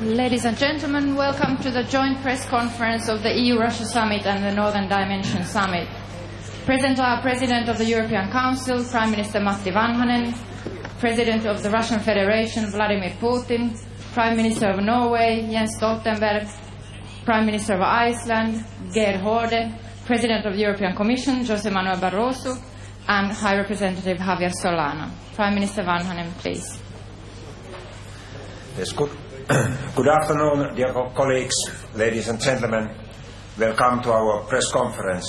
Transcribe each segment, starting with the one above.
Ladies and gentlemen, welcome to the joint press conference of the EU-Russia Summit and the Northern Dimension Summit. Present are President of the European Council, Prime Minister Matti Vanhanen, President of the Russian Federation, Vladimir Putin, Prime Minister of Norway, Jens Stoltenberg, Prime Minister of Iceland, Geir Horde, President of the European Commission, Jose Manuel Barroso, and High Representative Javier Solana. Prime Minister Vanhanen, please. Yes, good, good afternoon, dear colleagues, ladies and gentlemen. Welcome to our press conference.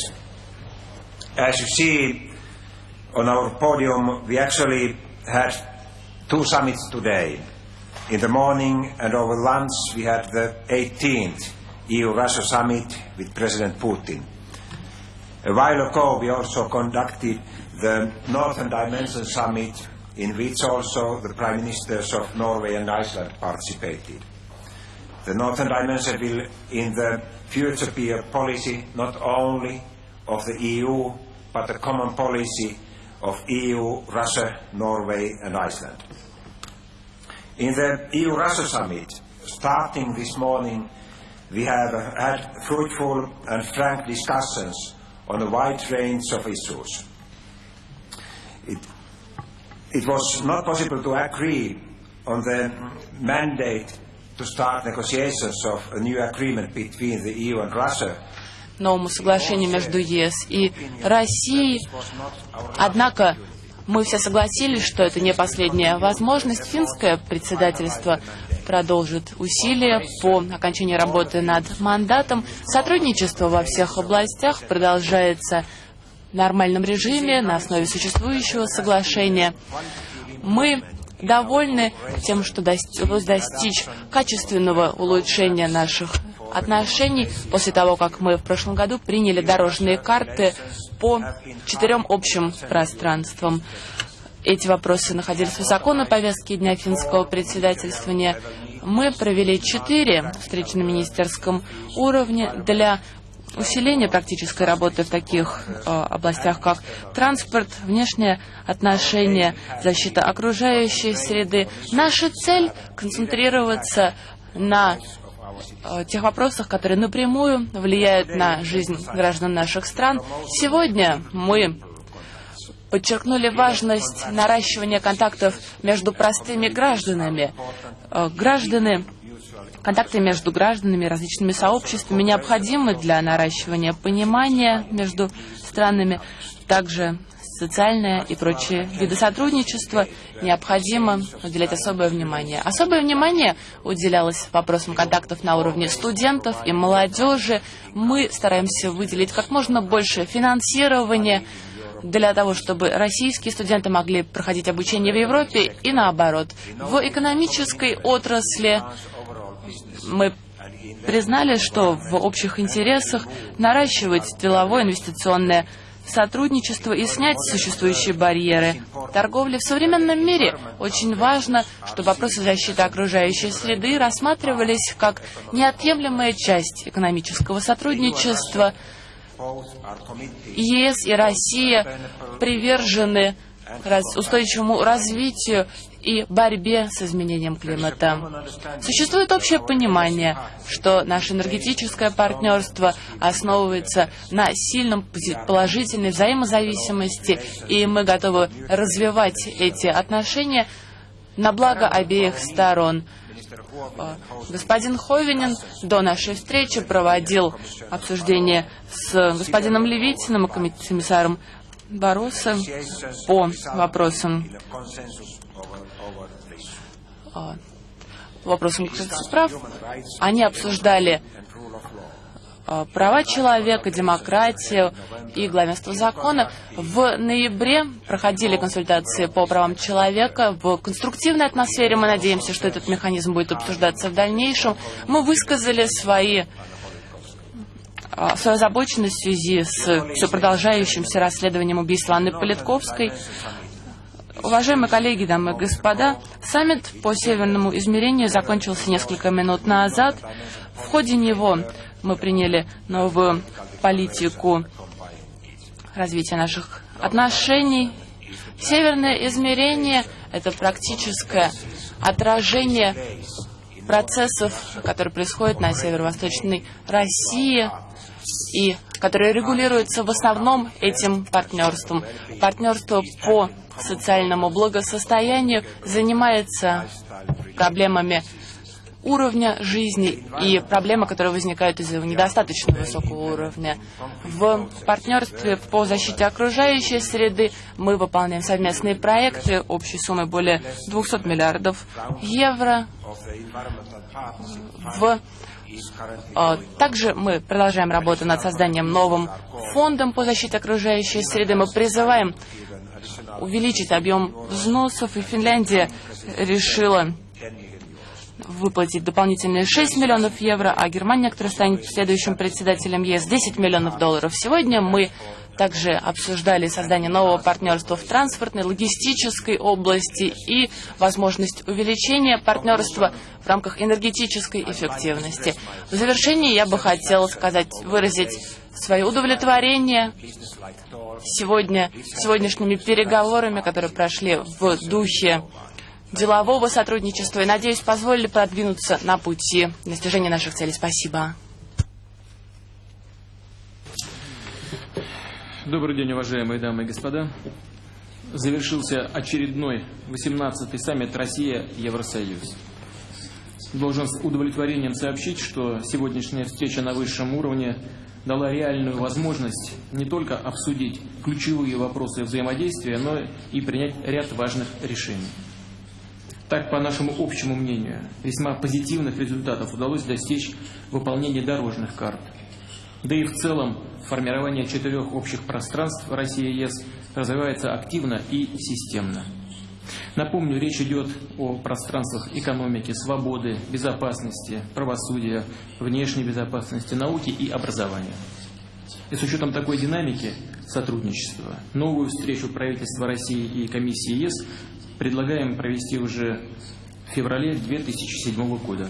As you see on our podium, we actually had two summits today. In the morning and over lunch, we had the 18th EU-Russia summit with President Putin. A while ago, we also conducted the Northern Dimension Summit in which also the Prime Ministers of Norway and Iceland participated. The Northern Dimension will in the future be a policy not only of the EU but a common policy of EU, Russia, Norway and Iceland. In the EU-Russia summit, starting this morning, we have had fruitful and frank discussions on a wide range of issues. It, was not possible to agree on the mandate to start negotiations of a new agreement between the EU and Russia новому соглашению между ЕС и Россией. Однако мы все согласились, что это не последняя возможность. Финское председательство продолжит усилия по окончании работы над мандатом. Сотрудничество во всех областях продолжается нормальном режиме на основе существующего соглашения. Мы довольны тем, что удалось достичь качественного улучшения наших отношений после того, как мы в прошлом году приняли дорожные карты по четырем общим пространствам. Эти вопросы находились высоко на повестке дня финского председательствования. Мы провели четыре встречи на министерском уровне для усиления практической работы в таких э, областях, как транспорт, внешние отношения, защита окружающей среды. Наша цель – концентрироваться на э, тех вопросах, которые напрямую влияют на жизнь граждан наших стран. Сегодня мы подчеркнули важность наращивания контактов между простыми гражданами. Э, граждане, контакты между гражданами, различными сообществами необходимы для наращивания понимания между странами. Также социальное и прочие виды сотрудничества необходимо уделять особое внимание. Особое внимание уделялось вопросам контактов на уровне студентов и молодежи. Мы стараемся выделить как можно больше финансирования для того, чтобы российские студенты могли проходить обучение в Европе и наоборот. В экономической отрасли мы признали, что в общих интересах наращивать деловое инвестиционное сотрудничество и снять существующие барьеры. Торговля в современном мире очень важно, чтобы вопросы защиты окружающей среды рассматривались как неотъемлемая часть экономического сотрудничества – ЕС и Россия привержены устойчивому развитию и борьбе с изменением климата. Существует общее понимание, что наше энергетическое партнерство основывается на сильном положительной взаимозависимости, и мы готовы развивать эти отношения на благо обеих сторон. Господин Ховинин до нашей встречи проводил обсуждение с господином Левитиным и комиссаром Бароса по вопросам а, вопросам прав. Они обсуждали а, права человека, демократию и главенство закона. В ноябре проходили консультации по правам человека в конструктивной атмосфере. Мы надеемся, что этот механизм будет обсуждаться в дальнейшем. Мы высказали свои а, свою озабоченность в связи с все продолжающимся расследованием убийства Анны Политковской. Уважаемые коллеги, дамы и господа, саммит по северному измерению закончился несколько минут назад. В ходе него мы приняли новую политику развития наших отношений. Северное измерение – это практическое отражение процессов, которые происходят на северо-восточной России и которые регулируются в основном этим партнерством. Партнерство по социальному благосостоянию занимается проблемами уровня жизни и проблемы, которые возникают из-за недостаточно высокого уровня. В партнерстве по защите окружающей среды мы выполняем совместные проекты общей суммой более 200 миллиардов евро. В а, также мы продолжаем работу над созданием новым фондом по защите окружающей среды. Мы призываем увеличить объем взносов, и Финляндия решила выплатить дополнительные 6 миллионов евро, а Германия, которая станет следующим председателем ЕС, 10 миллионов долларов. Сегодня мы также обсуждали создание нового партнерства в транспортной, логистической области и возможность увеличения партнерства в рамках энергетической эффективности. В завершении я бы хотела сказать, выразить свое удовлетворение сегодня, сегодняшними переговорами, которые прошли в духе делового сотрудничества и, надеюсь, позволили продвинуться на пути достижения наших целей. Спасибо. Добрый день, уважаемые дамы и господа. Завершился очередной 18-й саммит Россия-Евросоюз. Должен с удовлетворением сообщить, что сегодняшняя встреча на высшем уровне дала реальную возможность не только обсудить ключевые вопросы взаимодействия, но и принять ряд важных решений. Так, по нашему общему мнению, весьма позитивных результатов удалось достичь выполнения дорожных карт. Да и в целом формирование четырех общих пространств России и ЕС развивается активно и системно. Напомню, речь идет о пространствах экономики, свободы, безопасности, правосудия, внешней безопасности, науки и образования. И с учетом такой динамики сотрудничества, новую встречу правительства России и комиссии ЕС предлагаем провести уже в феврале 2007 года.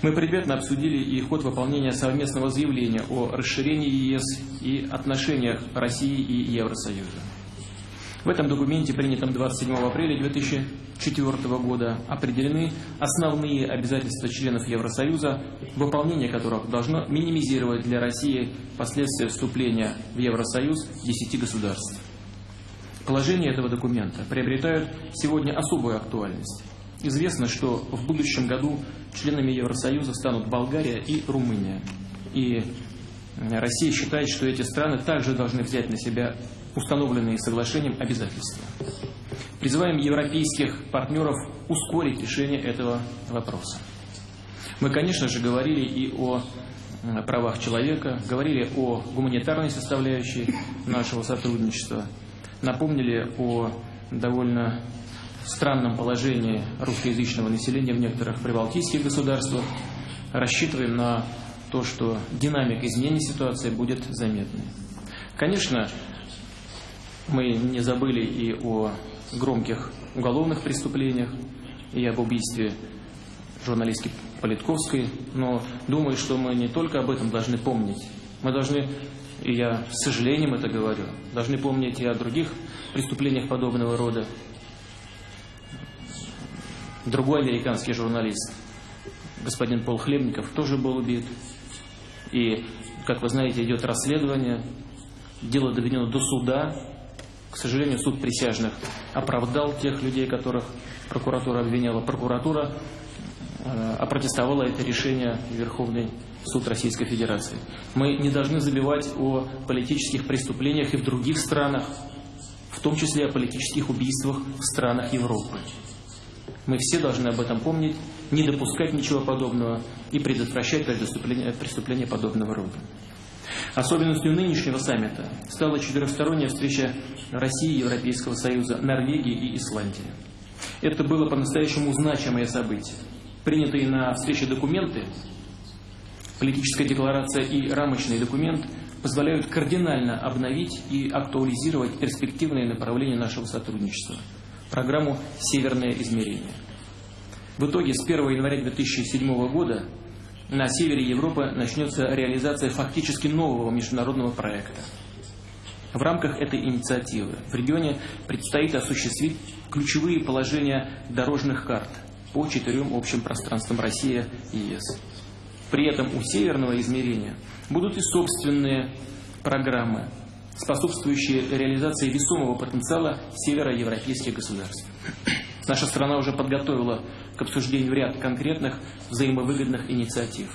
Мы предметно обсудили и ход выполнения совместного заявления о расширении ЕС и отношениях России и Евросоюза. В этом документе, принятом 27 апреля 2004 года, определены основные обязательства членов Евросоюза, выполнение которых должно минимизировать для России последствия вступления в Евросоюз 10 государств. Положения этого документа приобретают сегодня особую актуальность. Известно, что в будущем году членами Евросоюза станут Болгария и Румыния. И Россия считает, что эти страны также должны взять на себя установленные соглашением обязательства. Призываем европейских партнеров ускорить решение этого вопроса. Мы, конечно же, говорили и о правах человека, говорили о гуманитарной составляющей нашего сотрудничества, напомнили о довольно странном положении русскоязычного населения в некоторых прибалтийских государствах. Рассчитываем на то, что динамика изменения ситуации будет заметной. Конечно, мы не забыли и о громких уголовных преступлениях, и об убийстве журналистки Политковской, но думаю, что мы не только об этом должны помнить. Мы должны, и я с сожалением это говорю, должны помнить и о других преступлениях подобного рода, Другой американский журналист, господин Пол Хлебников, тоже был убит. И, как вы знаете, идет расследование. Дело доведено до суда. К сожалению, суд присяжных оправдал тех людей, которых прокуратура обвиняла. Прокуратура э, опротестовала это решение Верховный суд Российской Федерации. Мы не должны забивать о политических преступлениях и в других странах, в том числе о политических убийствах в странах Европы. Мы все должны об этом помнить, не допускать ничего подобного и предотвращать преступления, преступления подобного рода. Особенностью нынешнего саммита стала четырехсторонняя встреча России, Европейского Союза, Норвегии и Исландии. Это было по-настоящему значимое событие. Принятые на встрече документы, политическая декларация и рамочный документ позволяют кардинально обновить и актуализировать перспективные направления нашего сотрудничества – программу «Северное измерение». В итоге с 1 января 2007 года на севере Европы начнется реализация фактически нового международного проекта. В рамках этой инициативы в регионе предстоит осуществить ключевые положения дорожных карт по четырем общим пространствам Россия и ЕС. При этом у северного измерения будут и собственные программы, способствующие реализации весомого потенциала североевропейских государств. Наша страна уже подготовила к обсуждению ряд конкретных взаимовыгодных инициатив.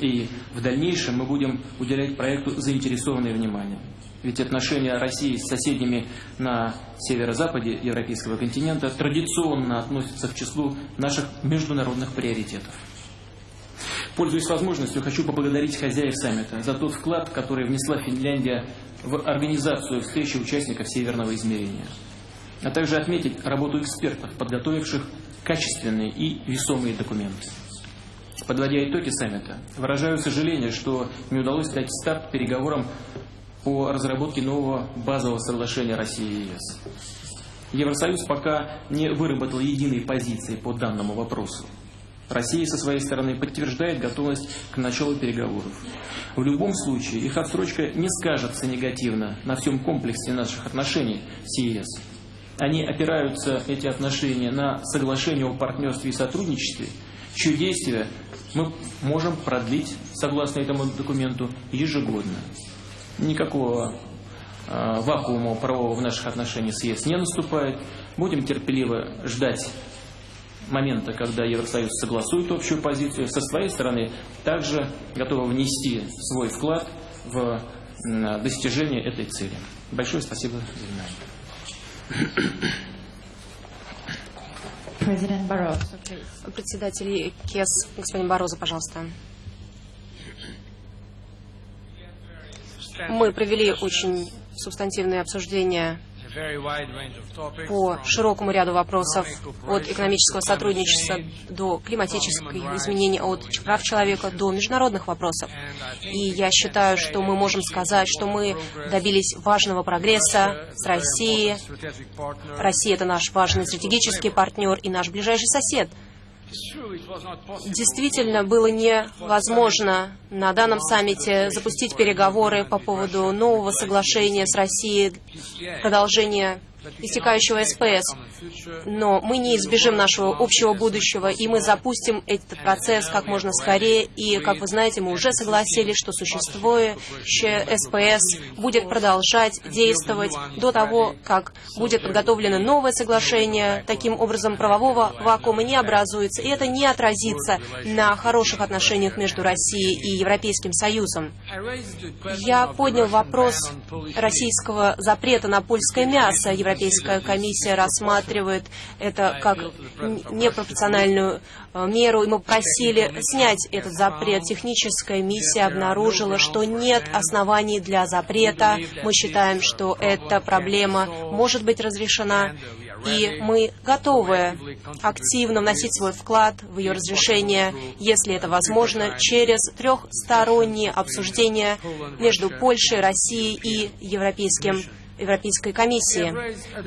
И в дальнейшем мы будем уделять проекту заинтересованное внимание. Ведь отношения России с соседями на северо-западе европейского континента традиционно относятся к числу наших международных приоритетов. Пользуясь возможностью, хочу поблагодарить хозяев саммита за тот вклад, который внесла Финляндия в организацию встречи участников Северного измерения, а также отметить работу экспертов, подготовивших качественные и весомые документы. Подводя итоги саммита, выражаю сожаление, что не удалось дать старт переговорам по разработке нового базового соглашения России и ЕС. Евросоюз пока не выработал единой позиции по данному вопросу. Россия со своей стороны подтверждает готовность к началу переговоров. В любом случае, их отсрочка не скажется негативно на всем комплексе наших отношений с ЕС. Они опираются, эти отношения, на соглашение о партнерстве и сотрудничестве, чье действие мы можем продлить, согласно этому документу, ежегодно. Никакого э, вакуума правового в наших отношениях с ЕС не наступает. Будем терпеливо ждать момента, когда Евросоюз согласует общую позицию, со своей стороны также готова внести свой вклад в достижение этой цели. Большое спасибо за внимание. Председатель КЕС, господин Бароза, пожалуйста. Мы провели очень субстантивное обсуждение по широкому ряду вопросов, от экономического сотрудничества до климатических изменений, от прав человека до международных вопросов. И я считаю, что мы можем сказать, что мы добились важного прогресса с Россией. Россия – это наш важный стратегический партнер и наш ближайший сосед – Действительно, было невозможно на данном саммите запустить переговоры по поводу нового соглашения с Россией, продолжения истекающего СПС. Но мы не избежим нашего общего будущего, и мы запустим этот процесс как можно скорее. И, как вы знаете, мы уже согласились, что существующее СПС будет продолжать действовать до того, как будет подготовлено новое соглашение. Таким образом, правового вакуума не образуется, и это не отразится на хороших отношениях между Россией и Европейским Союзом. Я поднял вопрос российского запрета на польское мясо. Европейская комиссия рассматривает это как непропорциональную э, меру, и мы просили снять этот запрет. Техническая миссия обнаружила, что нет оснований для запрета. Мы считаем, что эта проблема может быть разрешена, и мы готовы активно вносить свой вклад в ее разрешение, если это возможно, через трехсторонние обсуждения между Польшей, Россией и Европейским Европейской комиссии.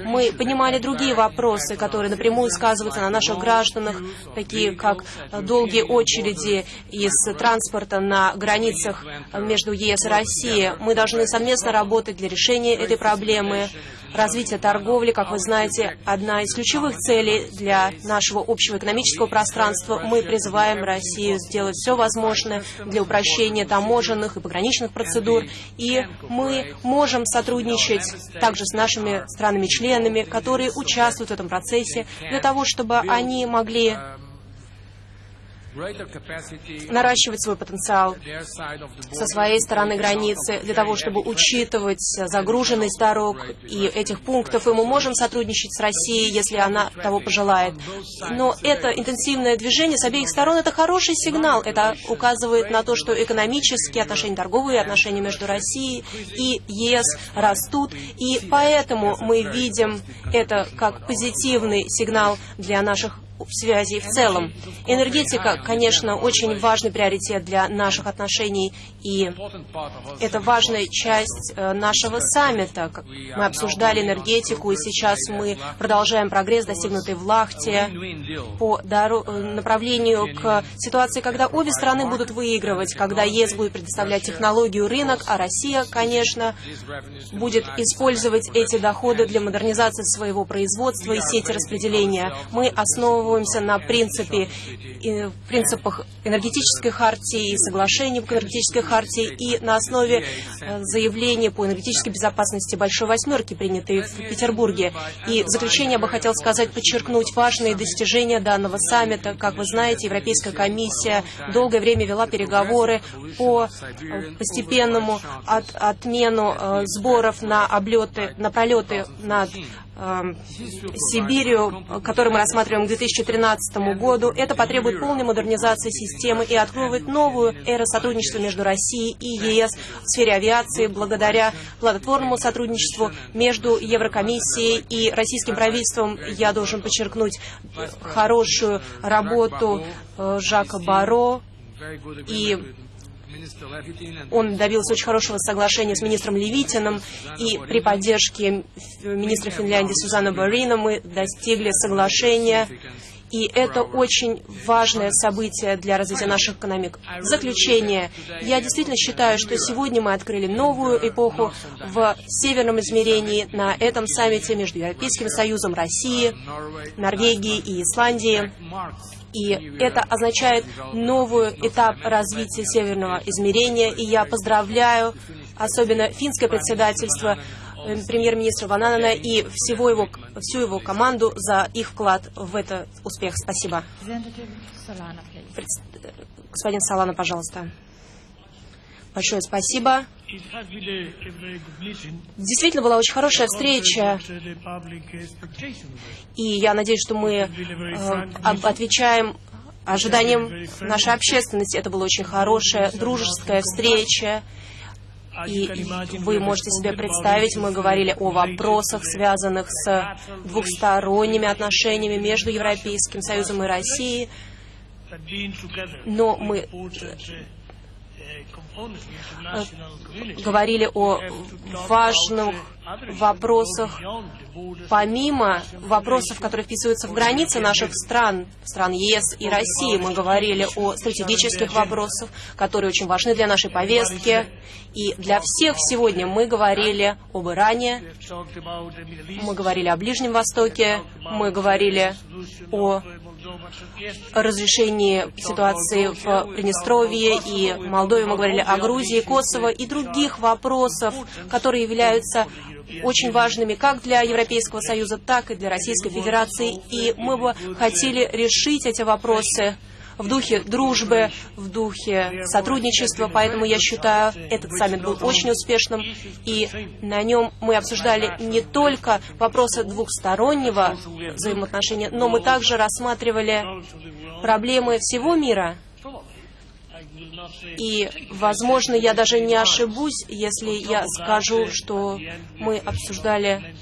Мы поднимали другие вопросы, которые напрямую сказываются на наших гражданах, такие как долгие очереди из транспорта на границах между ЕС и Россией. Мы должны совместно работать для решения этой проблемы. Развитие торговли, как вы знаете, одна из ключевых целей для нашего общего экономического пространства. Мы призываем Россию сделать все возможное для упрощения таможенных и пограничных процедур. И мы можем сотрудничать также с нашими странами-членами, которые участвуют в этом процессе, для того, чтобы они могли наращивать свой потенциал со своей стороны границы, для того, чтобы учитывать загруженность дорог и этих пунктов. И мы можем сотрудничать с Россией, если она того пожелает. Но это интенсивное движение с обеих сторон – это хороший сигнал. Это указывает на то, что экономические отношения, торговые отношения между Россией и ЕС растут. И поэтому мы видим это как позитивный сигнал для наших связи в целом. Энергетика, конечно, очень важный приоритет для наших отношений, и это важная часть э, нашего саммита. Мы обсуждали энергетику, и сейчас мы продолжаем прогресс, достигнутый в Лахте, по э, направлению к ситуации, когда обе страны будут выигрывать, когда ЕС будет предоставлять технологию рынок, а Россия, конечно, будет использовать эти доходы для модернизации своего производства и сети распределения. Мы основываем основываемся на принципе, принципах энергетической хартии и соглашений по энергетической хартии и на основе э, заявления по энергетической безопасности Большой Восьмерки, принятой в Петербурге. И в заключение я бы хотел сказать, подчеркнуть важные достижения данного саммита. Как вы знаете, Европейская комиссия долгое время вела переговоры по э, постепенному от, отмену э, сборов на облеты, на пролеты над Сибирью, который мы рассматриваем к 2013 году. Это потребует полной модернизации системы и откроет новую эру сотрудничества между Россией и ЕС в сфере авиации благодаря плодотворному сотрудничеству между Еврокомиссией и российским правительством. Я должен подчеркнуть хорошую работу э, Жака Баро и он добился очень хорошего соглашения с министром Левитиным, и при поддержке министра Финляндии Сузана Барина мы достигли соглашения и это очень важное событие для развития наших экономик. Заключение, я действительно считаю, что сегодня мы открыли новую эпоху в северном измерении на этом саммите между Европейским Союзом, Россией, Норвегией и Исландией. И это означает новый этап развития северного измерения. И я поздравляю особенно финское председательство, э, премьер-министра Вананана и всего его, всю его команду за их вклад в этот успех. Спасибо. Господин Салана, пожалуйста. Большое спасибо. Действительно была очень хорошая встреча, и я надеюсь, что мы э, отвечаем ожиданиям нашей общественности. Это была очень хорошая, дружеская встреча. И вы можете себе представить, мы говорили о вопросах, связанных с двухсторонними отношениями между Европейским Союзом и Россией. Но мы говорили о важных вопросах, помимо вопросов, которые вписываются в границы наших стран, стран ЕС и России, мы говорили о стратегических вопросах, которые очень важны для нашей повестки. И для всех сегодня мы говорили об Иране, мы говорили о Ближнем Востоке, мы говорили о разрешении ситуации в Приднестровье и Молдове, мы говорили о Грузии, Косово и других вопросов, которые являются очень важными как для Европейского Союза, так и для Российской Федерации. И мы бы хотели решить эти вопросы в духе дружбы, в духе сотрудничества, поэтому я считаю, этот саммит был очень успешным, и на нем мы обсуждали не только вопросы двухстороннего взаимоотношения, но мы также рассматривали проблемы всего мира. И, возможно, я даже не ошибусь, если я скажу, что мы обсуждали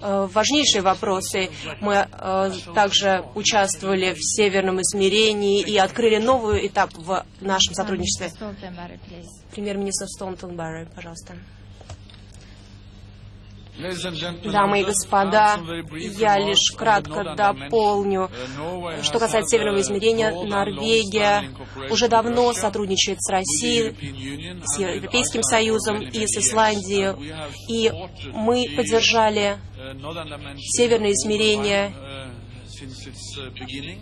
важнейшие вопросы. Мы э, также участвовали в северном измерении и открыли новый этап в нашем сотрудничестве. Премьер-министр Столтенберри, пожалуйста. Дамы и господа, я лишь кратко дополню. Что касается северного измерения, Норвегия уже давно сотрудничает с Россией, с Европейским Союзом и с Исландией. И мы поддержали северное измерение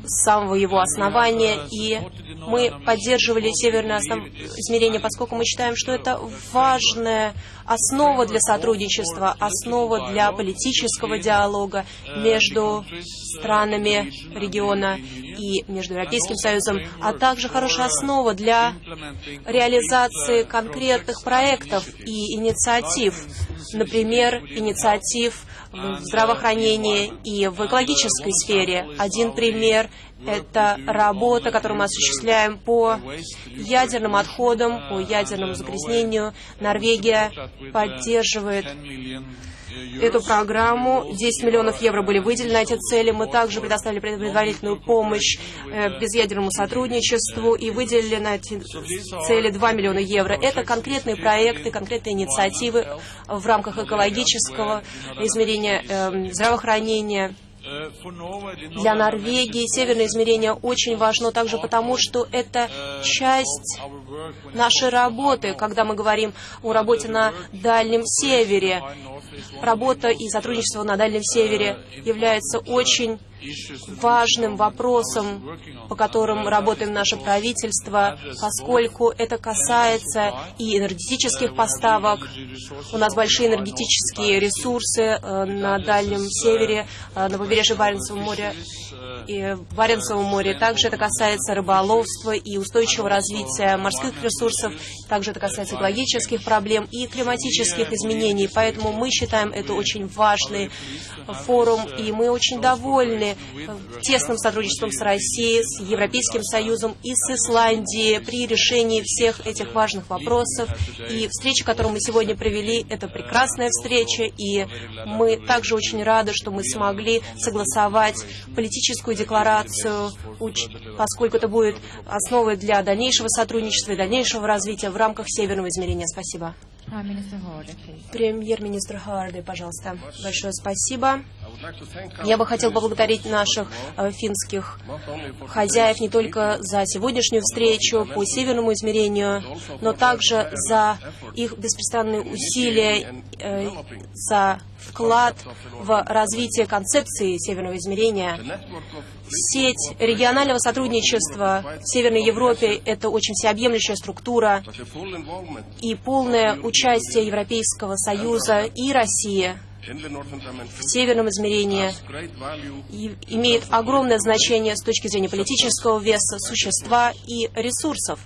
с самого его основания, и мы поддерживали северное основ... измерение, поскольку мы считаем, что это важная основа для сотрудничества, основа для политического диалога между странами региона и между Европейским Союзом, а также хорошая основа для реализации конкретных проектов и инициатив, например, инициатив в здравоохранении и в экологической сфере. Один пример – это работа, которую мы осуществляем по ядерным отходам, по ядерному загрязнению. Норвегия поддерживает эту программу. 10 миллионов евро были выделены на эти цели. Мы также предоставили предварительную помощь э, безъядерному сотрудничеству и выделили на эти цели 2 миллиона евро. Это конкретные проекты, конкретные инициативы в рамках экологического измерения э, здравоохранения. Для Норвегии северное измерение очень важно также потому, что это часть нашей работы, когда мы говорим о работе на Дальнем Севере. Работа и сотрудничество на Дальнем Севере является очень важным вопросам, по которым работаем наше правительство, поскольку это касается и энергетических поставок. У нас большие энергетические ресурсы э, на Дальнем Севере, э, на побережье Баренцева моря и в Баренцевом море. Также это касается рыболовства и устойчивого развития морских ресурсов. Также это касается экологических проблем и климатических изменений. Поэтому мы считаем это очень важный форум, и мы очень довольны тесным сотрудничеством с Россией, с Европейским Союзом и с Исландией при решении всех этих важных вопросов. И встреча, которую мы сегодня провели, это прекрасная встреча, и мы также очень рады, что мы смогли согласовать политическую декларацию, поскольку это будет основой для дальнейшего сотрудничества и дальнейшего развития в рамках Северного измерения. Спасибо. Премьер-министр Харди, пожалуйста. Большое спасибо. Я бы хотел поблагодарить наших э, финских хозяев не только за сегодняшнюю встречу по северному измерению, но также за их беспрестанные усилия, э, за вклад в развитие концепции северного измерения. Сеть регионального сотрудничества в Северной Европе – это очень всеобъемлющая структура, и полное участие Европейского Союза и России в северном измерении имеет огромное значение с точки зрения политического веса, существа и ресурсов.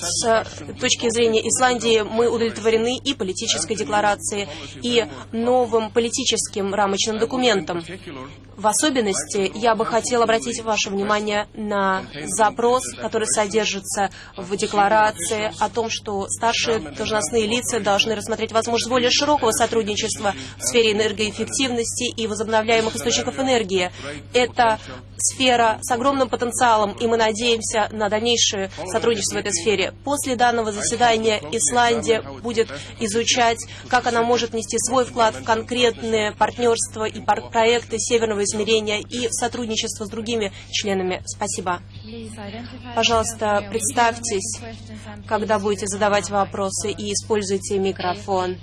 С точки зрения Исландии мы удовлетворены и политической декларацией, и новым политическим рамочным документом. В особенности я бы хотел обратить ваше внимание на запрос, который содержится в декларации о том, что старшие должностные лица должны рассмотреть возможность более широкого сотрудничества в сфере энергоэффективности и возобновляемых источников энергии. Это сфера с огромным потенциалом, и мы надеемся на дальнейшее сотрудничество в этой сфере. После данного заседания Исландия будет изучать, как она может внести свой вклад в конкретные партнерства и проекты Северного измерения и в сотрудничество с другими членами. Спасибо. Пожалуйста, представьтесь, когда будете задавать вопросы, и используйте микрофон.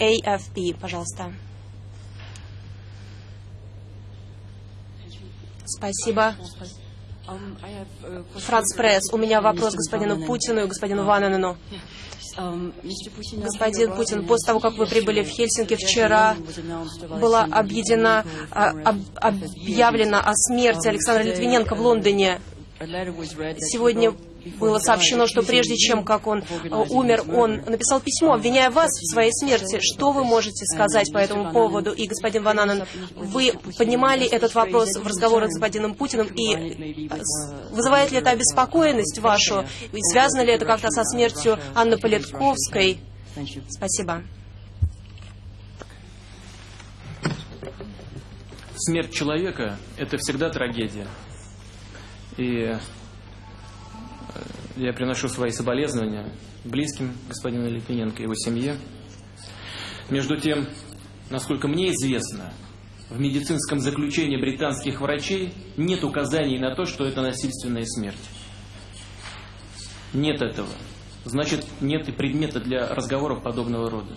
AFP, пожалуйста. Спасибо. Франц Пресс, у меня вопрос господину Путину и господину Вананену. Господин Путин, после того, как вы прибыли в Хельсинки вчера, была объедена, а, об, объявлена о смерти Александра Литвиненко в Лондоне. Сегодня было сообщено, что прежде чем как он э, умер, он написал письмо, обвиняя вас в своей смерти. Что вы можете сказать по этому поводу? И, господин Вананан, вы поднимали этот вопрос в разговорах с господином Путиным, и э, вызывает ли это обеспокоенность вашу? И связано ли это как-то со смертью Анны Политковской? Спасибо. Смерть человека – это всегда трагедия. И я приношу свои соболезнования близким господину Литвиненко и его семье. Между тем, насколько мне известно, в медицинском заключении британских врачей нет указаний на то, что это насильственная смерть. Нет этого. Значит, нет и предмета для разговоров подобного рода.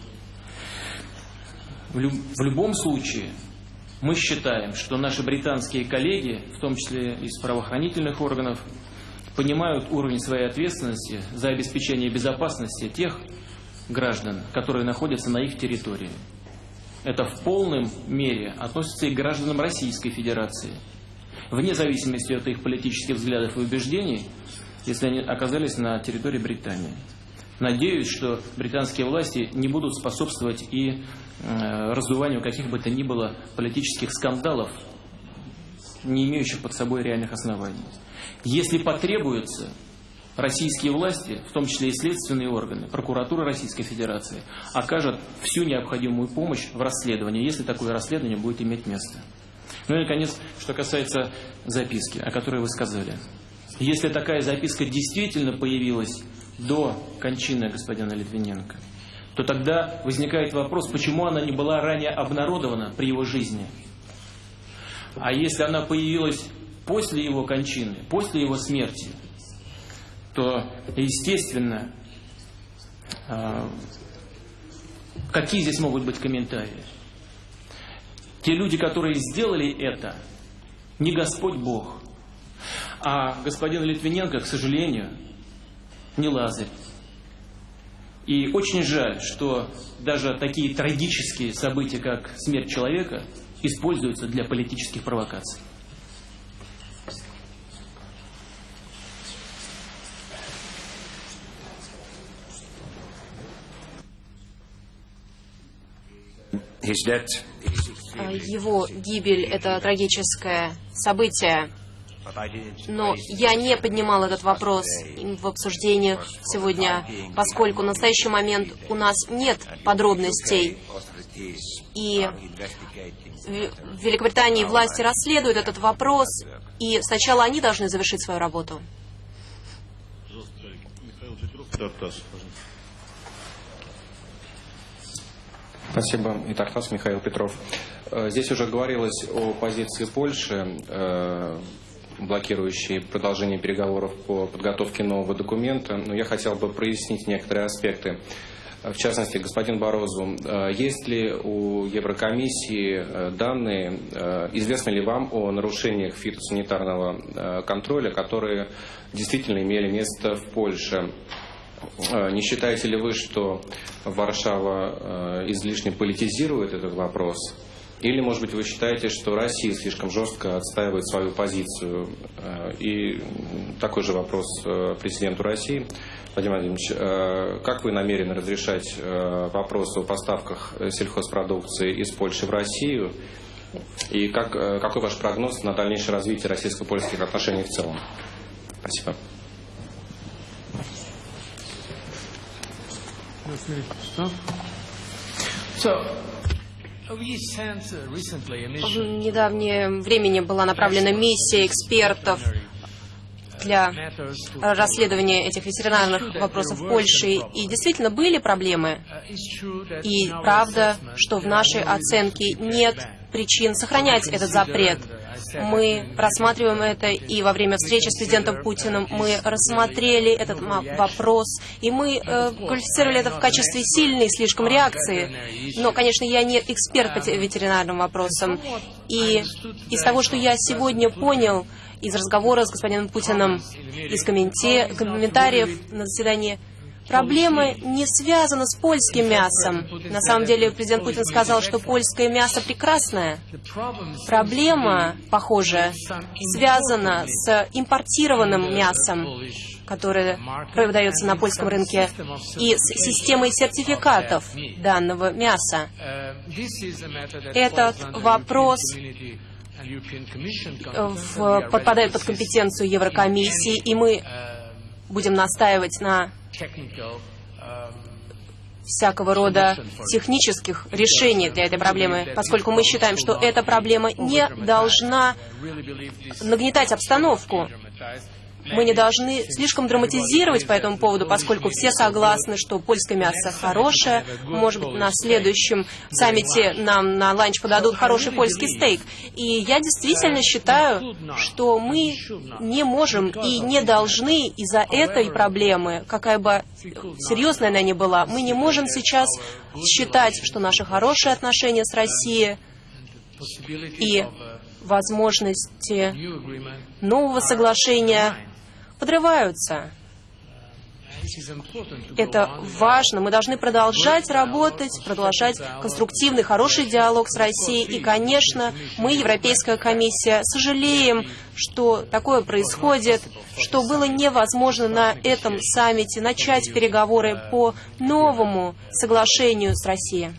В, люб в любом случае, мы считаем, что наши британские коллеги, в том числе из правоохранительных органов, понимают уровень своей ответственности за обеспечение безопасности тех граждан, которые находятся на их территории. Это в полном мере относится и к гражданам Российской Федерации. Вне зависимости от их политических взглядов и убеждений, если они оказались на территории Британии. Надеюсь, что британские власти не будут способствовать и э, раздуванию каких бы то ни было политических скандалов, не имеющих под собой реальных оснований. Если потребуется, российские власти, в том числе и следственные органы, прокуратура Российской Федерации, окажут всю необходимую помощь в расследовании, если такое расследование будет иметь место. Ну и, наконец, что касается записки, о которой вы сказали. Если такая записка действительно появилась до кончины господина Литвиненко, то тогда возникает вопрос, почему она не была ранее обнародована при его жизни. А если она появилась после его кончины, после его смерти, то, естественно, а, какие здесь могут быть комментарии? Те люди, которые сделали это, не Господь Бог, а господин Литвиненко, к сожалению, не Лазарь. И очень жаль, что даже такие трагические события, как смерть человека, используются для политических провокаций. Его гибель – это трагическое событие. Но я не поднимал этот вопрос в обсуждениях сегодня, поскольку в настоящий момент у нас нет подробностей. И в Великобритании власти расследуют этот вопрос, и сначала они должны завершить свою работу. Спасибо. И Тартас Михаил Петров. Э, здесь уже говорилось о позиции Польши, э, блокирующей продолжение переговоров по подготовке нового документа, но я хотел бы прояснить некоторые аспекты. В частности, господин Борозу, э, есть ли у Еврокомиссии данные, известно ли вам о нарушениях фитосанитарного контроля, которые действительно имели место в Польше? Э, не считаете ли вы, что Варшава э, излишне политизирует этот вопрос? Или, может быть, вы считаете, что Россия слишком жестко отстаивает свою позицию? Э, и такой же вопрос президенту России. Владимир Владимирович, как вы намерены разрешать вопросы о поставках сельхозпродукции из Польши в Россию? И как, какой ваш прогноз на дальнейшее развитие российско-польских отношений в целом? Спасибо. В недавнее времени была направлена миссия экспертов для расследования этих ветеринарных вопросов в Польше. И действительно были проблемы. И правда, что в нашей оценке нет причин сохранять этот запрет. Мы рассматриваем это, и во время встречи с президентом Путиным мы рассмотрели этот вопрос, и мы э, квалифицировали это в качестве сильной слишком реакции. Но, конечно, я не эксперт по ветеринарным вопросам. И из того, что я сегодня понял из разговора с господином Путиным, из комментариев на заседании, Проблема не связана с польским мясом. На самом деле президент Путин сказал, что польское мясо прекрасное. Проблема, похоже, связана с импортированным мясом, которое продается на польском рынке, и с системой сертификатов данного мяса. Этот вопрос в, подпадает под компетенцию Еврокомиссии, и мы будем настаивать на всякого рода технических решений для этой проблемы, поскольку мы считаем, что эта проблема не должна нагнетать обстановку. Мы не должны слишком драматизировать по этому поводу, поскольку все согласны, что польское мясо хорошее. Может быть, на следующем саммите нам на ланч подадут хороший польский стейк. И я действительно считаю, что мы не можем и не должны из-за этой проблемы, какая бы серьезная она ни была, мы не можем сейчас считать, что наши хорошие отношения с Россией и возможности нового соглашения подрываются. Это важно. Мы должны продолжать работать, продолжать конструктивный, хороший диалог с Россией. И, конечно, мы, Европейская комиссия, сожалеем, что такое происходит, что было невозможно на этом саммите начать переговоры по новому соглашению с Россией.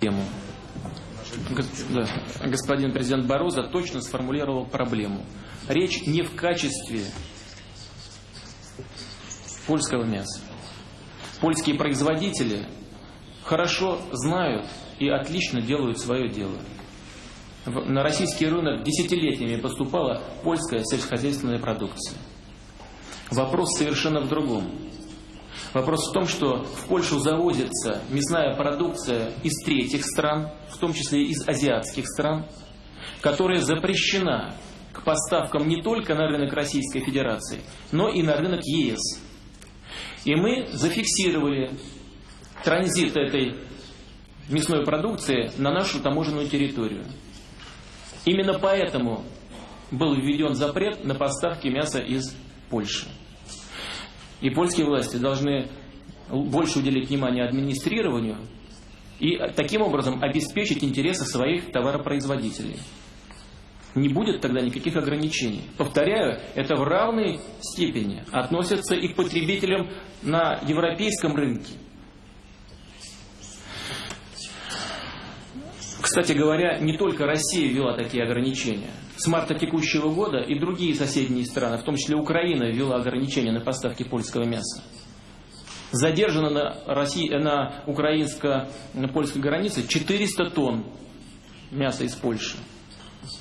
Тему господин президент Бороза точно сформулировал проблему. Речь не в качестве польского мяса. Польские производители хорошо знают и отлично делают свое дело. На российский рынок десятилетиями поступала польская сельскохозяйственная продукция. Вопрос совершенно в другом. Вопрос в том, что в Польшу завозится мясная продукция из третьих стран, в том числе из азиатских стран, которая запрещена к поставкам не только на рынок Российской Федерации, но и на рынок ЕС. И мы зафиксировали транзит этой мясной продукции на нашу таможенную территорию. Именно поэтому был введен запрет на поставки мяса из Польши. И польские власти должны больше уделить внимание администрированию и таким образом обеспечить интересы своих товаропроизводителей. Не будет тогда никаких ограничений. Повторяю, это в равной степени относится и к потребителям на европейском рынке. Кстати говоря, не только Россия ввела такие ограничения. С марта текущего года и другие соседние страны, в том числе Украина, ввела ограничения на поставки польского мяса. Задержано на, России, на украинско-польской границе 400 тонн мяса из Польши.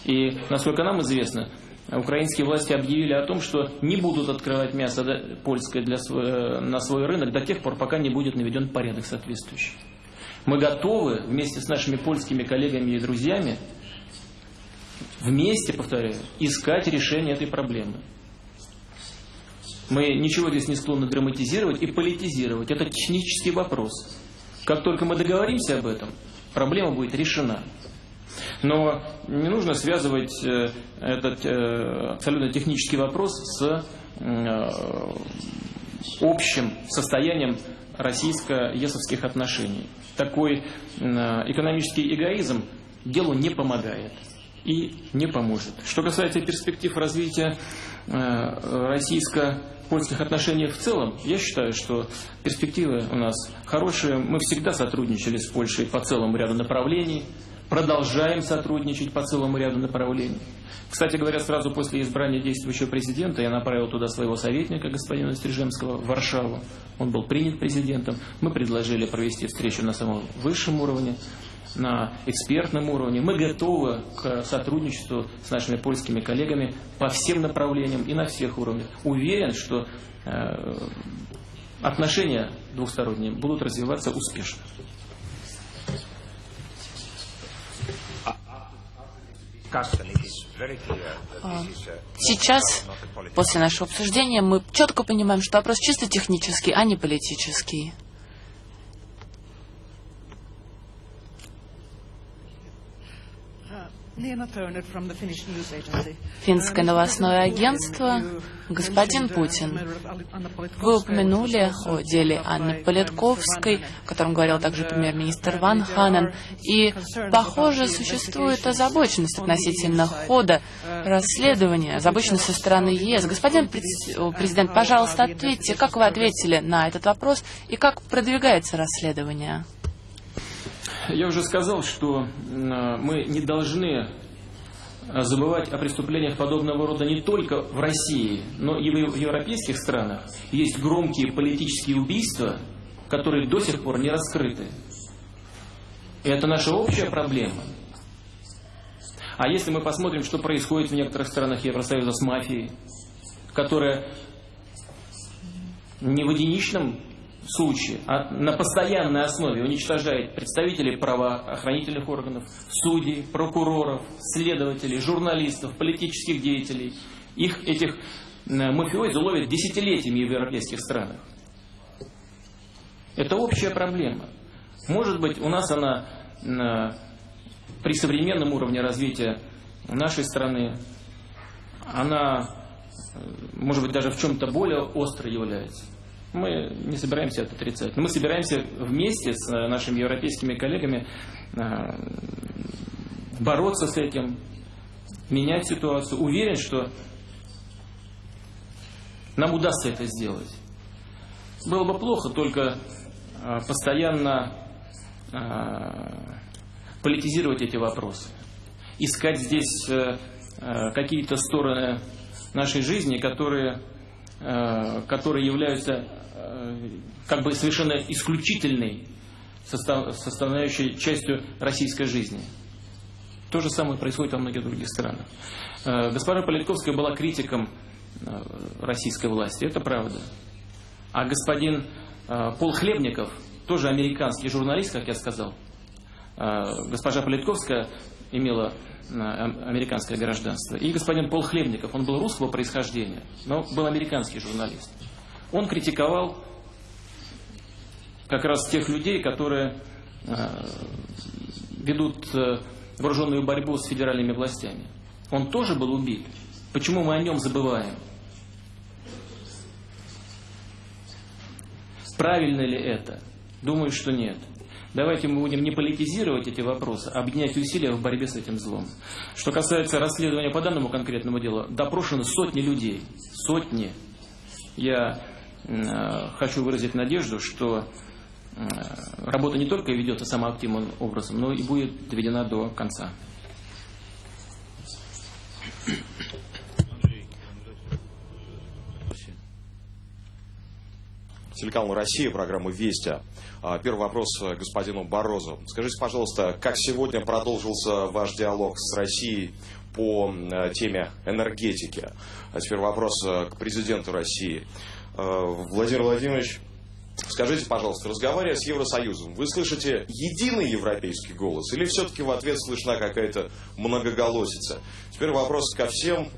И, насколько нам известно, украинские власти объявили о том, что не будут открывать мясо польское для свой, на свой рынок до тех пор, пока не будет наведен порядок соответствующий. Мы готовы вместе с нашими польскими коллегами и друзьями вместе, повторяю, искать решение этой проблемы. Мы ничего здесь не склонны драматизировать и политизировать. Это технический вопрос. Как только мы договоримся об этом, проблема будет решена. Но не нужно связывать э, этот э, абсолютно технический вопрос с э, общим состоянием российско-есовских отношений. Такой экономический эгоизм делу не помогает и не поможет. Что касается перспектив развития российско польских отношений в целом, я считаю, что перспективы у нас хорошие. Мы всегда сотрудничали с Польшей по целому ряду направлений, продолжаем сотрудничать по целому ряду направлений. Кстати говоря, сразу после избрания действующего президента я направил туда своего советника, господина Стрижемского, в Варшаву. Он был принят президентом. Мы предложили провести встречу на самом высшем уровне, на экспертном уровне. Мы готовы к сотрудничеству с нашими польскими коллегами по всем направлениям и на всех уровнях. Уверен, что э, отношения двухсторонние будут развиваться успешно. А, сейчас, после нашего обсуждения, мы четко понимаем, что вопрос чисто технический, а не политический. Финское новостное агентство. Господин Путин, вы упомянули о деле Анны Политковской, о котором говорил также премьер-министр Ван Ханен, и, похоже, существует озабоченность относительно хода расследования, озабоченность со стороны ЕС. Господин президент, пожалуйста, ответьте, как вы ответили на этот вопрос и как продвигается расследование? Я уже сказал, что мы не должны забывать о преступлениях подобного рода не только в России, но и в европейских странах. Есть громкие политические убийства, которые до сих пор не раскрыты. И это наша общая проблема. А если мы посмотрим, что происходит в некоторых странах Евросоюза с мафией, которая не в единичном случае а на постоянной основе уничтожает представителей правоохранительных органов, судей, прокуроров, следователей, журналистов, политических деятелей. Их, этих мафиози ловят десятилетиями в европейских странах. Это общая проблема. Может быть, у нас она при современном уровне развития нашей страны, она, э, может быть, даже в чем-то более остро является. Мы не собираемся это отрицать. Но мы собираемся вместе с э, нашими европейскими коллегами э, бороться с этим, менять ситуацию. Уверен, что нам удастся это сделать. Было бы плохо только э, постоянно политизировать эти вопросы. Искать здесь какие-то стороны нашей жизни, которые, которые являются как бы совершенно исключительной составляющей частью российской жизни. То же самое происходит во многих других странах. Э, госпожа Политковская была критиком э, российской власти, это правда. А господин э, Пол Хлебников, тоже американский журналист, как я сказал, госпожа Политковская имела американское гражданство. И господин Пол Хлебников, он был русского происхождения, но был американский журналист. Он критиковал как раз тех людей, которые э, ведут э, вооруженную борьбу с федеральными властями. Он тоже был убит. Почему мы о нем забываем? Правильно ли это? Думаю, что нет. Давайте мы будем не политизировать эти вопросы, а объединять усилия в борьбе с этим злом. Что касается расследования по данному конкретному делу, допрошены сотни людей. Сотни. Я э, хочу выразить надежду, что э, работа не только ведется самоактивным образом, но и будет доведена до конца. Телеканал «Россия», программа «Вести». А, первый вопрос господину Борозу. Скажите, пожалуйста, как сегодня продолжился ваш диалог с Россией по теме энергетики? А теперь вопрос к президенту России. Владимир Владимирович, Скажите, пожалуйста, разговаривая с Евросоюзом, вы слышите единый европейский голос или все-таки в ответ слышна какая-то многоголосица? Теперь вопрос ко всем,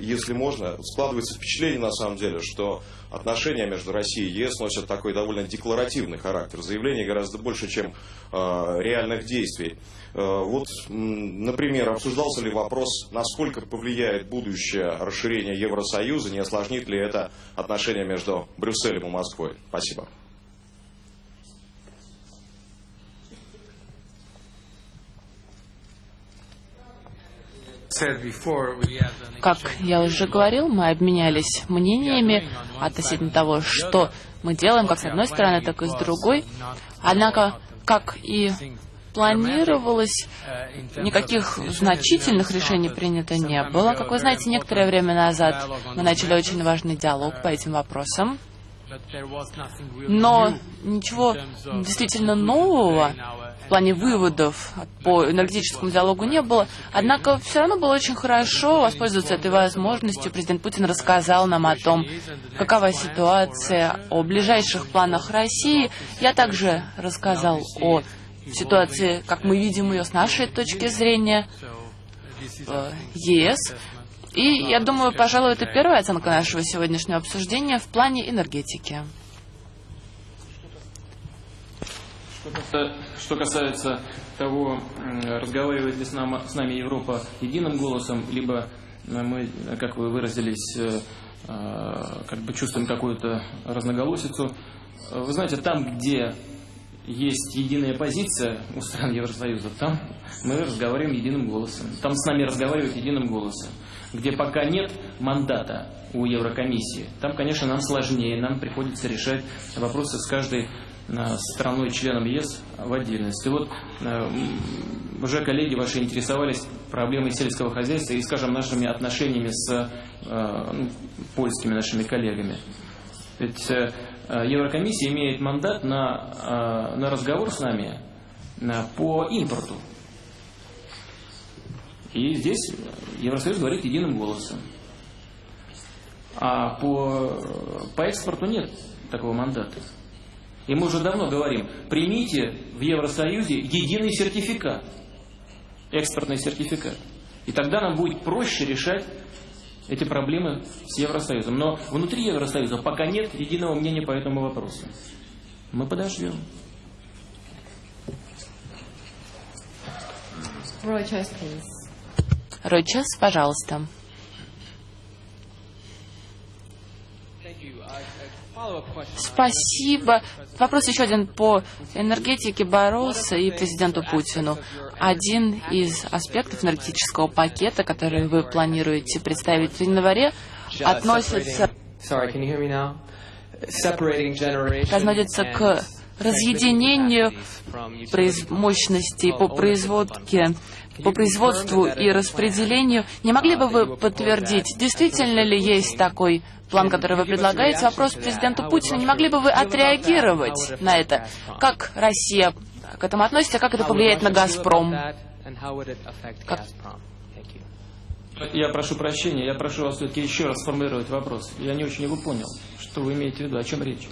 если можно. Складывается впечатление, на самом деле, что отношения между Россией и ЕС носят такой довольно декларативный характер. Заявлений гораздо больше, чем э, реальных действий. Э, вот, например, обсуждался ли вопрос, насколько повлияет будущее расширение Евросоюза, не осложнит ли это отношения между Брюсселем и Москвой? Спасибо. Как я уже говорил, мы обменялись мнениями относительно того, что мы делаем как с одной стороны, так и с другой. Однако, как и планировалось, никаких значительных решений принято не было. Как вы знаете, некоторое время назад мы начали очень важный диалог по этим вопросам. Но ничего действительно нового в плане выводов по энергетическому диалогу не было. Однако все равно было очень хорошо воспользоваться этой возможностью. Президент Путин рассказал нам о том, какова ситуация, о ближайших планах России. Я также рассказал о ситуации, как мы видим ее с нашей точки зрения, в ЕС. И я думаю, пожалуй, это первая оценка нашего сегодняшнего обсуждения в плане энергетики. Что касается того, разговаривает ли с, нам, с нами Европа единым голосом, либо мы, как вы выразились, как бы чувствуем какую-то разноголосицу. Вы знаете, там, где есть единая позиция у стран Евросоюза, там мы разговариваем единым голосом. Там с нами разговаривают единым голосом. Где пока нет мандата у Еврокомиссии, там, конечно, нам сложнее, нам приходится решать вопросы с каждой страной-членом ЕС в отдельности. Вот э, уже коллеги ваши интересовались проблемой сельского хозяйства и, скажем, нашими отношениями с э, ну, польскими нашими коллегами. Ведь э, Еврокомиссия имеет мандат на, на разговор с нами по импорту. И здесь Евросоюз говорит единым голосом. А по, по экспорту нет такого мандата. И мы уже давно говорим, примите в Евросоюзе единый сертификат, экспортный сертификат. И тогда нам будет проще решать эти проблемы с Евросоюзом. Но внутри Евросоюза пока нет единого мнения по этому вопросу. Мы подождем. Рой Час, пожалуйста. Спасибо. Вопрос еще один по энергетике Бароса и президенту Путину. Один из аспектов энергетического пакета, который вы планируете представить в январе, относится, относится к разъединению мощностей по производке по производству и распределению. Не могли бы вы подтвердить, действительно ли есть такой план, который вы предлагаете? Вопрос президенту Путину. Не могли бы вы отреагировать на это? Как Россия к этому относится? Как это повлияет на «Газпром»? Как... Я прошу прощения, я прошу вас все-таки еще раз сформулировать вопрос. Я не очень его понял. Что вы имеете в виду? О чем речь?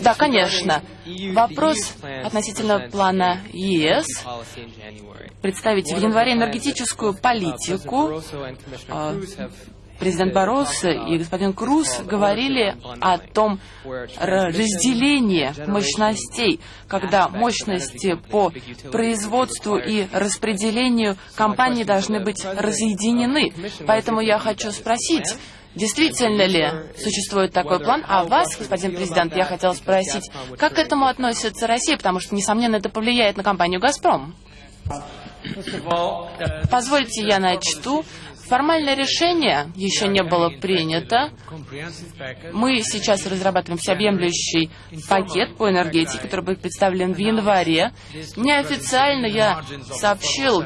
Да, конечно. Вопрос относительно плана ЕС представить в январе энергетическую политику. А, президент Барроso и господин Круз говорили о том разделении мощностей, когда мощности по производству и распределению компаний должны быть разъединены. Поэтому я хочу спросить, Действительно ли существует такой план? А вас, господин президент, я хотел спросить, как к этому относится Россия, потому что, несомненно, это повлияет на компанию «Газпром». Позвольте я начту. Формальное решение еще не было принято. Мы сейчас разрабатываем всеобъемлющий пакет по энергетике, который будет представлен в январе. Неофициально я сообщил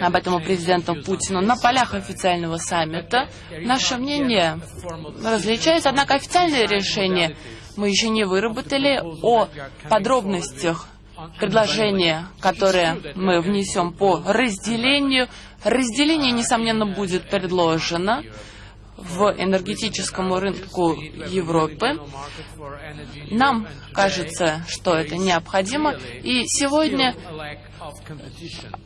об этом президенту Путину на полях официального саммита. Наше мнение различается, однако официальное решение мы еще не выработали о подробностях предложение, которое мы внесем по разделению. Разделение, несомненно, будет предложено в энергетическому рынку Европы. Нам кажется, что это необходимо. И сегодня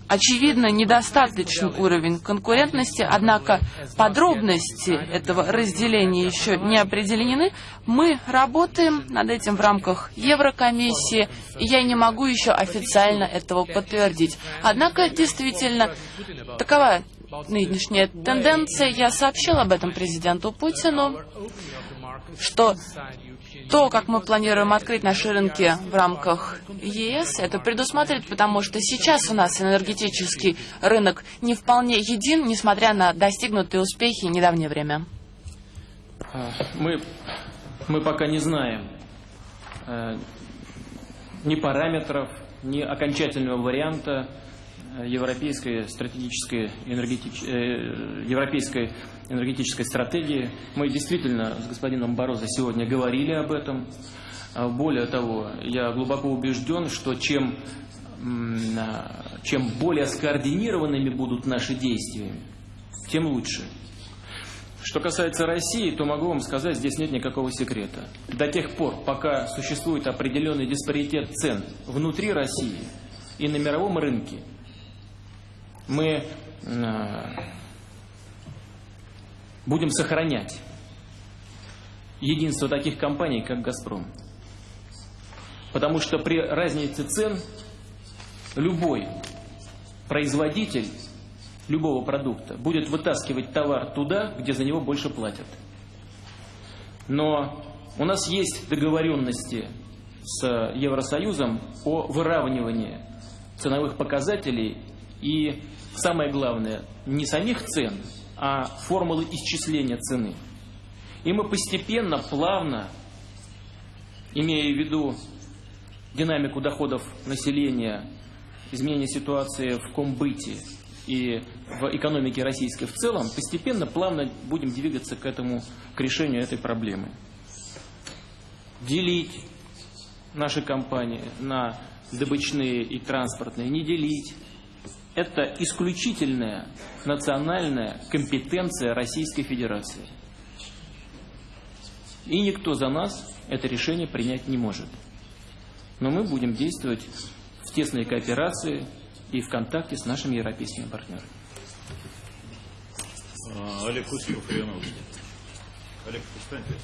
очевидно недостаточный уровень конкурентности, однако подробности этого разделения еще не определены. Мы работаем над этим в рамках Еврокомиссии, и я не могу еще официально этого подтвердить. Однако, действительно, такова нынешняя тенденция. Я сообщил об этом президенту Путину, что то, как мы планируем открыть наши рынки в рамках ЕС, это предусматривает, потому что сейчас у нас энергетический рынок не вполне един, несмотря на достигнутые успехи в недавнее время. А, мы, мы пока не знаем э, ни параметров, ни окончательного варианта э, европейской стратегической энергетич... э, европейской энергетической стратегии. Мы действительно с господином Борозо сегодня говорили об этом. А, более того, я глубоко убежден, что чем, а, чем более скоординированными будут наши действия, тем лучше. Что касается России, то могу вам сказать, здесь нет никакого секрета. До тех пор, пока существует определенный диспаритет цен внутри России и на мировом рынке, мы а, будем сохранять единство таких компаний, как «Газпром». Потому что при разнице цен любой производитель любого продукта будет вытаскивать товар туда, где за него больше платят. Но у нас есть договоренности с Евросоюзом о выравнивании ценовых показателей и, самое главное, не самих цен, а формулы исчисления цены. И мы постепенно, плавно, имея в виду динамику доходов населения, изменение ситуации в комбыте и в экономике российской в целом, постепенно, плавно будем двигаться к этому, к решению этой проблемы. Делить наши компании на добычные и транспортные, не делить, это исключительная национальная компетенция Российской Федерации. И никто за нас это решение принять не может. Но мы будем действовать в тесной кооперации и в контакте с нашими европейскими партнерами. А, Олег Кустов, Олег, встаньте.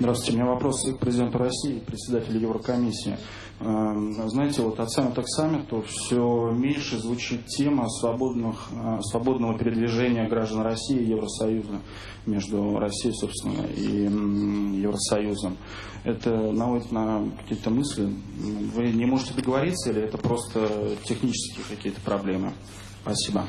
Здравствуйте. У меня вопрос к президенту России, председателю Еврокомиссии. Эм, знаете, вот от саммита к саммиту все меньше звучит тема свободных, э, свободного передвижения граждан России и Евросоюза между Россией, собственно, и Евросоюзом. Это наводит на какие-то мысли. Вы не можете договориться или это просто технические какие-то проблемы? Спасибо.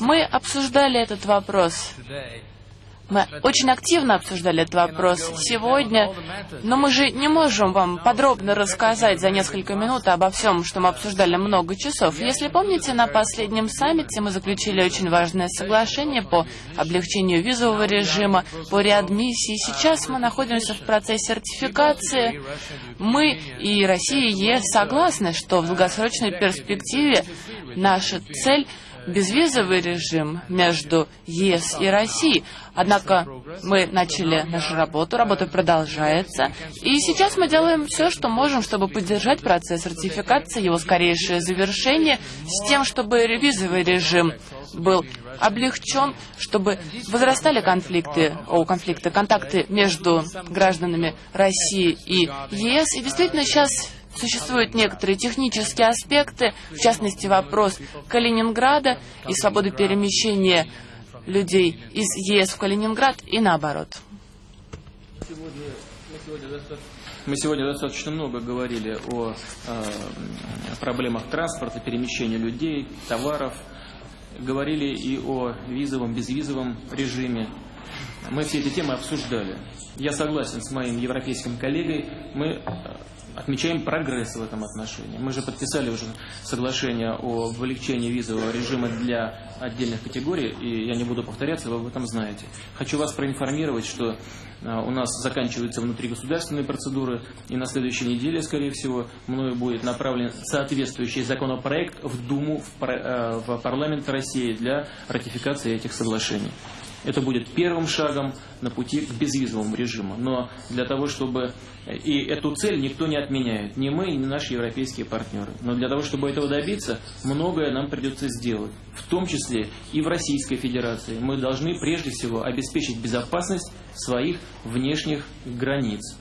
Мы обсуждали этот вопрос мы очень активно обсуждали этот вопрос сегодня, но мы же не можем вам подробно рассказать за несколько минут обо всем, что мы обсуждали много часов. Если помните, на последнем саммите мы заключили очень важное соглашение по облегчению визового режима, по реадмиссии. Сейчас мы находимся в процессе ратификации. Мы и Россия и ЕС согласны, что в долгосрочной перспективе наша цель безвизовый режим между ЕС и Россией. Однако мы начали нашу работу, работа продолжается, и сейчас мы делаем все, что можем, чтобы поддержать процесс ратификации, его скорейшее завершение, с тем, чтобы визовый режим был облегчен, чтобы возрастали конфликты, о, конфликты, контакты между гражданами России и ЕС. И действительно сейчас Существуют некоторые технические аспекты, в частности вопрос Калининграда и свободы перемещения людей из ЕС в Калининград и наоборот. Мы сегодня достаточно много говорили о э, проблемах транспорта, перемещения людей, товаров. Говорили и о визовом, безвизовом режиме. Мы все эти темы обсуждали. Я согласен с моим европейским коллегой. Мы отмечаем прогресс в этом отношении. Мы же подписали уже соглашение о облегчении визового режима для отдельных категорий, и я не буду повторяться, вы об этом знаете. Хочу вас проинформировать, что а, у нас заканчиваются внутригосударственные процедуры, и на следующей неделе, скорее всего, мною будет направлен соответствующий законопроект в Думу, в а, парламент России для ратификации этих соглашений. Это будет первым шагом на пути к безвизовому режиму. Но для того, чтобы... И эту цель никто не отменяет. Ни мы, ни наши европейские партнеры. Но для того, чтобы этого добиться, многое нам придется сделать. В том числе и в Российской Федерации. Мы должны прежде всего обеспечить безопасность своих внешних границ.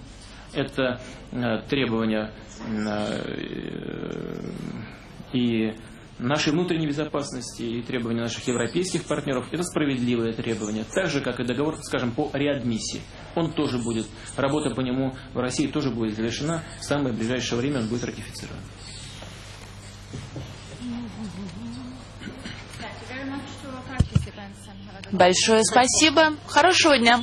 Это э, требования э, и нашей внутренней безопасности и требования наших европейских партнеров – это справедливые требования. Так же, как и договор, скажем, по реадмиссии. Он тоже будет, работа по нему в России тоже будет завершена. В самое ближайшее время он будет ратифицирован. Большое спасибо. Хорошего дня.